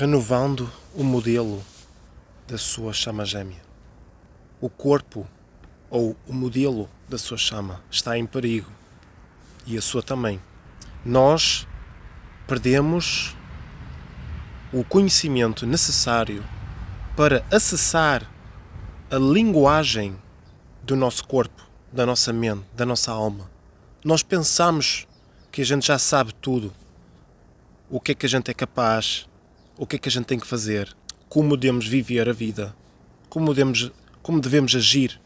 renovando o modelo da sua chama gêmea. O corpo ou o modelo da sua chama está em perigo e a sua também. Nós perdemos o conhecimento necessário para acessar a linguagem do nosso corpo, da nossa mente, da nossa alma. Nós pensamos que a gente já sabe tudo, o que é que a gente é capaz, o que é que a gente tem que fazer, como devemos viver a vida, como devemos, como devemos agir.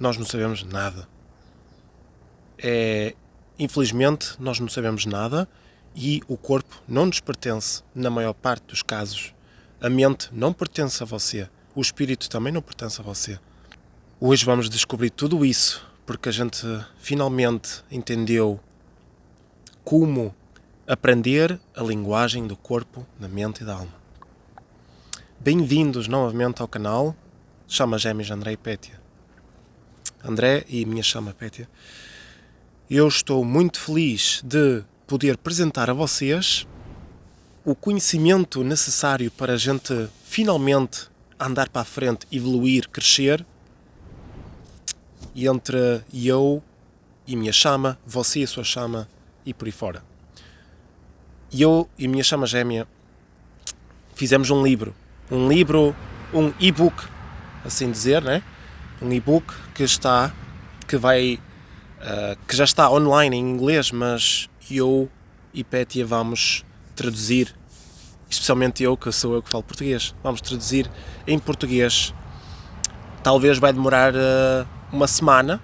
Nós não sabemos nada. É, infelizmente, nós não sabemos nada e o corpo não nos pertence na maior parte dos casos. A mente não pertence a você. O espírito também não pertence a você. Hoje vamos descobrir tudo isso porque a gente finalmente entendeu como aprender a linguagem do corpo, da mente e da alma. Bem-vindos novamente ao canal Chama Gêmeos André e Pétia. André e minha chama Pétia. Eu estou muito feliz de poder apresentar a vocês o conhecimento necessário para a gente finalmente andar para a frente, evoluir, crescer e entre eu e minha chama, você e a sua chama e por aí fora. E eu e a minha chama gêmea fizemos um livro. Um livro, um e-book, assim dizer, né? Um e-book que está, que vai, uh, que já está online em inglês, mas eu e Pétia vamos traduzir, especialmente eu, que sou eu que falo português, vamos traduzir em português. Talvez vai demorar uh, uma semana,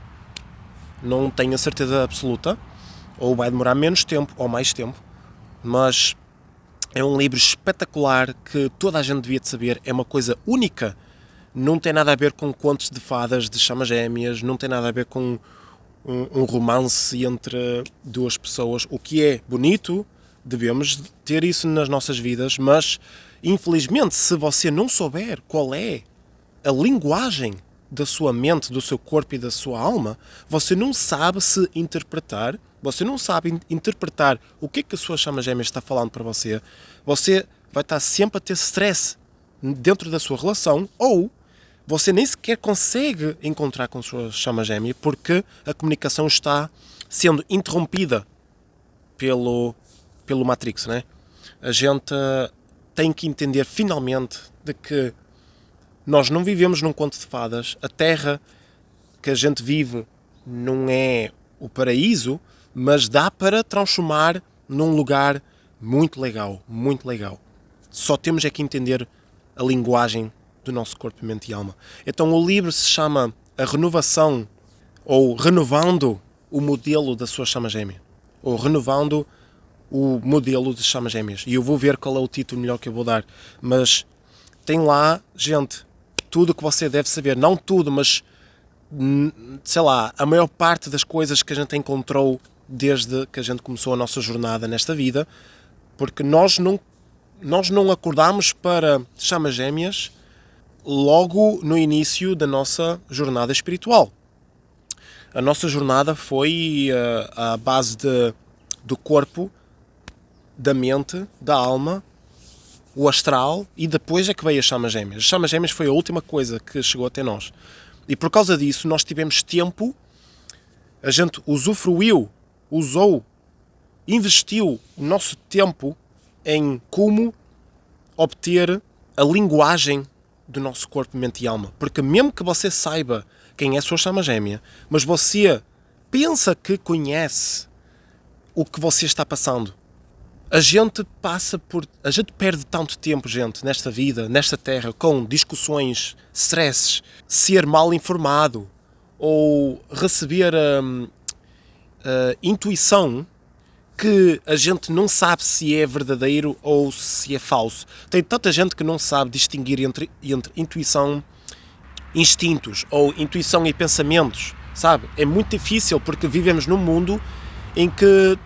não tenho a certeza absoluta, ou vai demorar menos tempo ou mais tempo, mas é um livro espetacular que toda a gente devia de saber, é uma coisa única, não tem nada a ver com contos de fadas de chamas gêmeas, não tem nada a ver com um, um romance entre duas pessoas, o que é bonito, devemos ter isso nas nossas vidas, mas infelizmente se você não souber qual é a linguagem da sua mente, do seu corpo e da sua alma, você não sabe se interpretar você não sabe interpretar o que, é que a sua chama gêmea está falando para você, você vai estar sempre a ter stress dentro da sua relação ou você nem sequer consegue encontrar com a sua chama gêmea porque a comunicação está sendo interrompida pelo, pelo Matrix, né? A gente tem que entender finalmente de que nós não vivemos num conto de fadas, a terra que a gente vive não é o paraíso, mas dá para transformar num lugar muito legal, muito legal. Só temos é que entender a linguagem do nosso corpo, mente e alma. Então o livro se chama A Renovação, ou Renovando o Modelo da Sua Chama Gêmea, ou Renovando o Modelo de Chamas Gêmeas. E eu vou ver qual é o título melhor que eu vou dar. Mas tem lá, gente, tudo que você deve saber. Não tudo, mas sei lá, a maior parte das coisas que a gente encontrou desde que a gente começou a nossa jornada nesta vida, porque nós não, nós não acordamos para chamas gêmeas logo no início da nossa jornada espiritual. A nossa jornada foi uh, base de, do corpo, da mente, da alma, o astral e depois é que veio a chama gêmeas. As chamas gêmeas foi a última coisa que chegou até nós. E por causa disso nós tivemos tempo, a gente usufruiu usou, investiu o nosso tempo em como obter a linguagem do nosso corpo, mente e alma. Porque mesmo que você saiba quem é a sua chama gêmea, mas você pensa que conhece o que você está passando, a gente passa por. A gente perde tanto tempo, gente, nesta vida, nesta terra, com discussões, stresses, ser mal informado ou receber hum, uh, intuição que a gente não sabe se é verdadeiro ou se é falso. Tem tanta gente que não sabe distinguir entre, entre intuição, instintos ou intuição e pensamentos, sabe? É muito difícil porque vivemos num mundo em que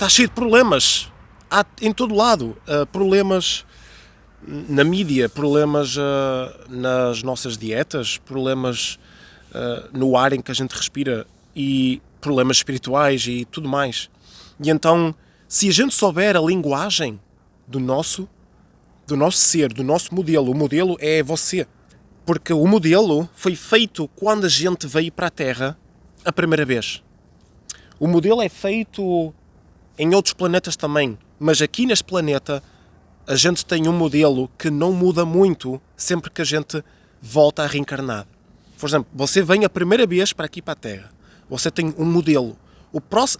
está cheio de problemas. Há em todo lado uh, problemas na mídia, problemas uh, nas nossas dietas, problemas uh, no ar em que a gente respira e problemas espirituais e tudo mais. E então, se a gente souber a linguagem do nosso, do nosso ser, do nosso modelo. O modelo é você. Porque o modelo foi feito quando a gente veio para a Terra a primeira vez. O modelo é feito em outros planetas também, mas aqui neste planeta a gente tem um modelo que não muda muito sempre que a gente volta a reencarnar. Por exemplo, você vem a primeira vez para aqui para a Terra. Você tem um modelo.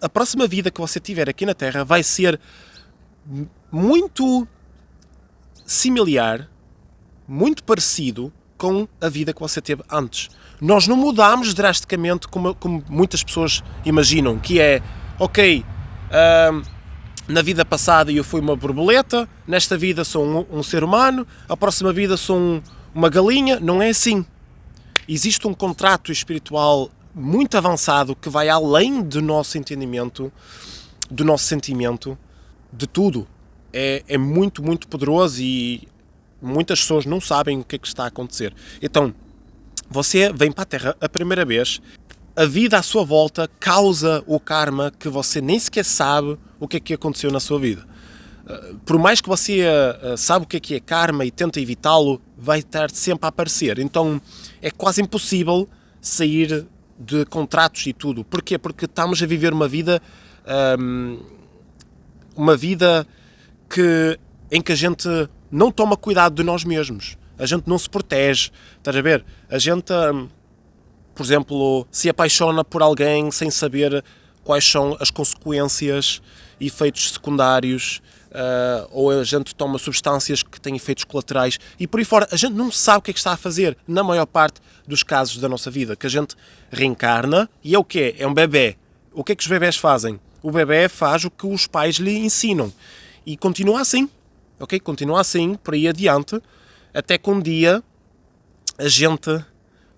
A próxima vida que você tiver aqui na Terra vai ser muito similar, muito parecido com a vida que você teve antes. Nós não mudamos drasticamente como, como muitas pessoas imaginam, que é, ok, na vida passada eu fui uma borboleta, nesta vida sou um, um ser humano, a próxima vida sou um, uma galinha. Não é assim. Existe um contrato espiritual muito avançado que vai além do nosso entendimento, do nosso sentimento, de tudo. É, é muito, muito poderoso e muitas pessoas não sabem o que é que está a acontecer. Então, você vem para a Terra a primeira vez, a vida à sua volta causa o karma que você nem sequer sabe o que é que aconteceu na sua vida. Uh, por mais que você uh, sabe o que é que é karma e tenta evitá-lo, vai estar sempre a aparecer. Então é quase impossível sair de contratos e tudo. Porquê? Porque estamos a viver uma vida um, uma vida que, em que a gente não toma cuidado de nós mesmos. A gente não se protege. Estás a ver? A gente, um, por exemplo, se apaixona por alguém sem saber quais são as consequências e efeitos secundários, uh, ou a gente toma substâncias que têm efeitos colaterais e por aí fora. A gente não sabe o que é que está a fazer na maior parte dos casos da nossa vida, que a gente reencarna e é o quê? É um bebê. O que é que os bebés fazem? O bebê faz o que os pais lhe ensinam e continua assim, ok? Continua assim, por aí adiante, até que um dia a gente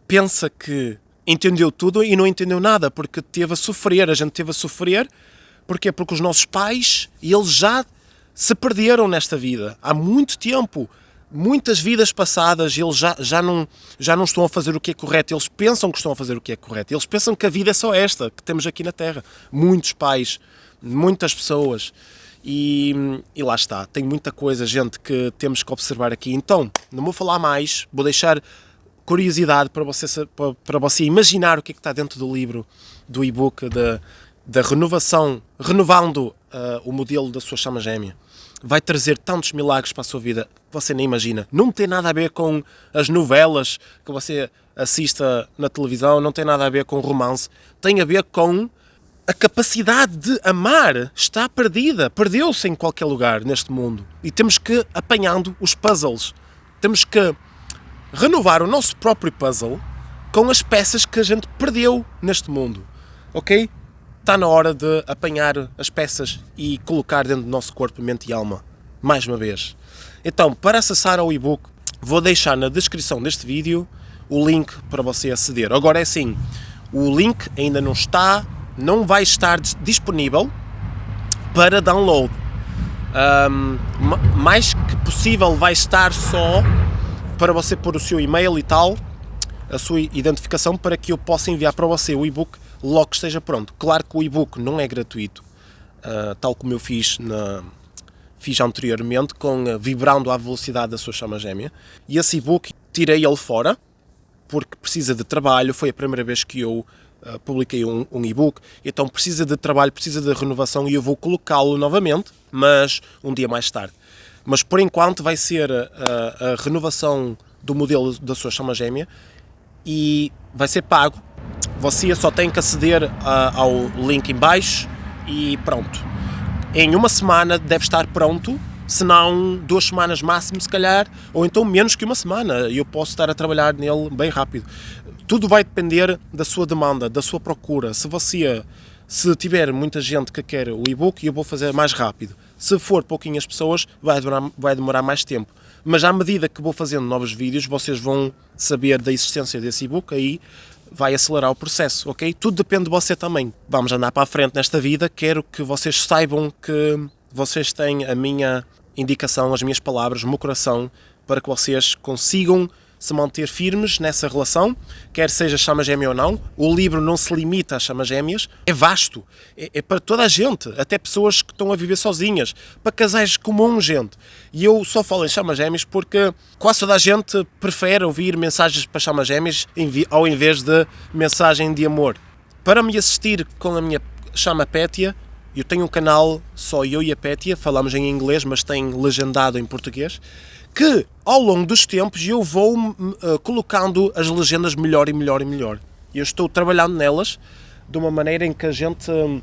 pensa que entendeu tudo e não entendeu nada, porque teve a sofrer, a gente teve a sofrer, porquê? Porque os nossos pais, eles já se perderam nesta vida há muito tempo. Muitas vidas passadas eles já, já, não, já não estão a fazer o que é correto, eles pensam que estão a fazer o que é correto, eles pensam que a vida é só esta que temos aqui na Terra. Muitos pais, muitas pessoas. E, e, lá está, tem muita coisa, gente, que temos que observar aqui. Então, não vou falar mais, vou deixar curiosidade para você, para você imaginar o que é que está dentro do livro, do e-book, da, renovação, renovando uh, o modelo da sua chama gêmea vai trazer tantos milagres para a sua vida você nem imagina. Não tem nada a ver com as novelas que você assista na televisão, não tem nada a ver com romance, tem a ver com a capacidade de amar está perdida, perdeu-se em qualquer lugar neste mundo. E temos que apanhando os puzzles. Temos que renovar o nosso próprio puzzle com as peças que a gente perdeu neste mundo. OK? está na hora de apanhar as peças e colocar dentro do nosso corpo, mente e alma, mais uma vez. Então, para acessar ao e-book, vou deixar na descrição deste vídeo o link para você aceder. Agora é assim, o link ainda não está, não vai estar disponível para download. Um, mais que possível vai estar só para você pôr o seu e-mail e tal, a sua identificação para que eu possa enviar para você o e-book logo que esteja pronto. Claro que o e-book não é gratuito, uh, tal como eu fiz, na, fiz anteriormente, com uh, vibrando à velocidade da sua chama gêmea. E esse e-book tirei ele fora, porque precisa de trabalho, foi a primeira vez que eu uh, publiquei um, um e-book, então precisa de trabalho, precisa de renovação e eu vou colocá-lo novamente, mas um dia mais tarde. Mas por enquanto vai ser a, a renovação do modelo da sua chama gêmea e vai ser pago você só tem que aceder uh, ao link em baixo e pronto. Em uma semana deve estar pronto, se não duas semanas máximo se calhar, ou então menos que uma semana. Eu posso estar a trabalhar nele bem rápido. Tudo vai depender da sua demanda, da sua procura. Se você se tiver muita gente que quer o e-book, eu vou fazer mais rápido. Se for pouquinhas pessoas, vai demorar, vai demorar mais tempo. Mas à medida que vou fazendo novos vídeos, vocês vão saber da existência desse e-book, aí vai acelerar o processo, ok? Tudo depende de você também. Vamos andar para a frente nesta vida, quero que vocês saibam que vocês têm a minha indicação, as minhas palavras, o meu coração, para que vocês consigam se manter firmes nessa relação, quer seja chama gêmea ou não. O livro não se limita às chamas gêmeas, é vasto, é, é, para toda a gente, até pessoas que estão a viver sozinhas, para casais comuns, gente. E eu só falo em chamas gêmeas porque quase toda a gente prefere ouvir mensagens para chamas gêmeas ao invés de mensagem de amor. Para me assistir com a minha chama Pétia, eu tenho um canal, só eu e a Pétia, falamos em inglês, mas tem legendado em português, que ao longo dos tempos eu vou uh, colocando as legendas melhor e melhor e melhor. Eu estou trabalhando nelas de uma maneira em que a gente um,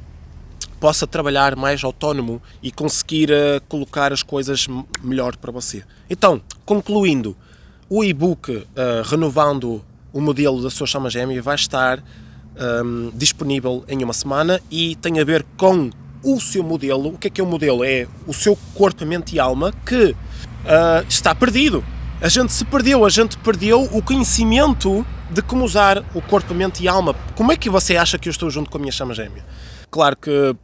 possa trabalhar mais autónomo e conseguir uh, colocar as coisas melhor para você. Então, concluindo, o e-book uh, renovando o modelo da sua chama gêmea vai estar um, disponível em uma semana e tem a ver com o seu modelo. O que é que é o modelo? É o seu corpo, mente e alma que uh, está perdido. A gente se perdeu, a gente perdeu o conhecimento de como usar o corpo, mente e alma. Como é que você acha que eu estou junto com a minha chama gêmea? Claro que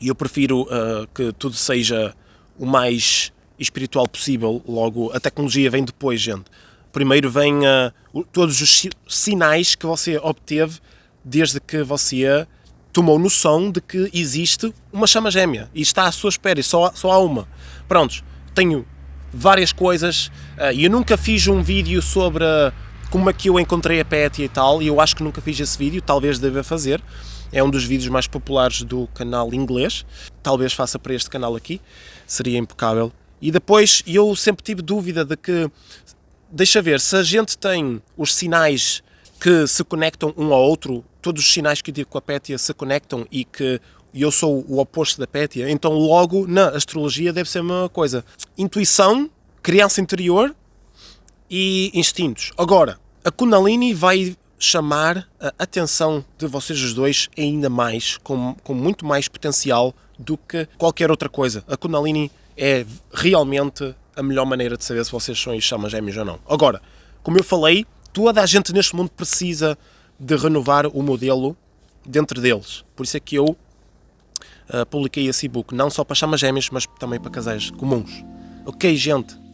eu prefiro uh, que tudo seja o mais espiritual possível, logo a tecnologia vem depois, gente. Primeiro vem uh, todos os sinais que você obteve desde que você tomou noção de que existe uma chama gêmea e está à sua espera e só, só há uma. Prontos, tenho várias coisas uh, e eu nunca fiz um vídeo sobre como é que eu encontrei a Pet e tal, e eu acho que nunca fiz esse vídeo, talvez deva fazer. É um dos vídeos mais populares do canal inglês, talvez faça para este canal aqui, seria impecável. E depois eu sempre tive dúvida de que, deixa ver, se a gente tem os sinais que se conectam um ao outro, todos os sinais que eu digo com a Pétia se conectam e que eu sou o oposto da Pétia, então logo na astrologia deve ser a mesma coisa. Intuição, criança interior e instintos. Agora, a Kundalini vai chamar a atenção de vocês os dois ainda mais, com, com muito mais potencial do que qualquer outra coisa. A Kundalini é realmente a melhor maneira de saber se vocês são chamas gêmeos ou não. Agora, como eu falei, toda a gente neste mundo precisa de renovar o modelo dentro deles. Por isso é que eu uh, publiquei esse e-book, não só para chamas gêmeas, mas também para casais comuns. Ok, gente?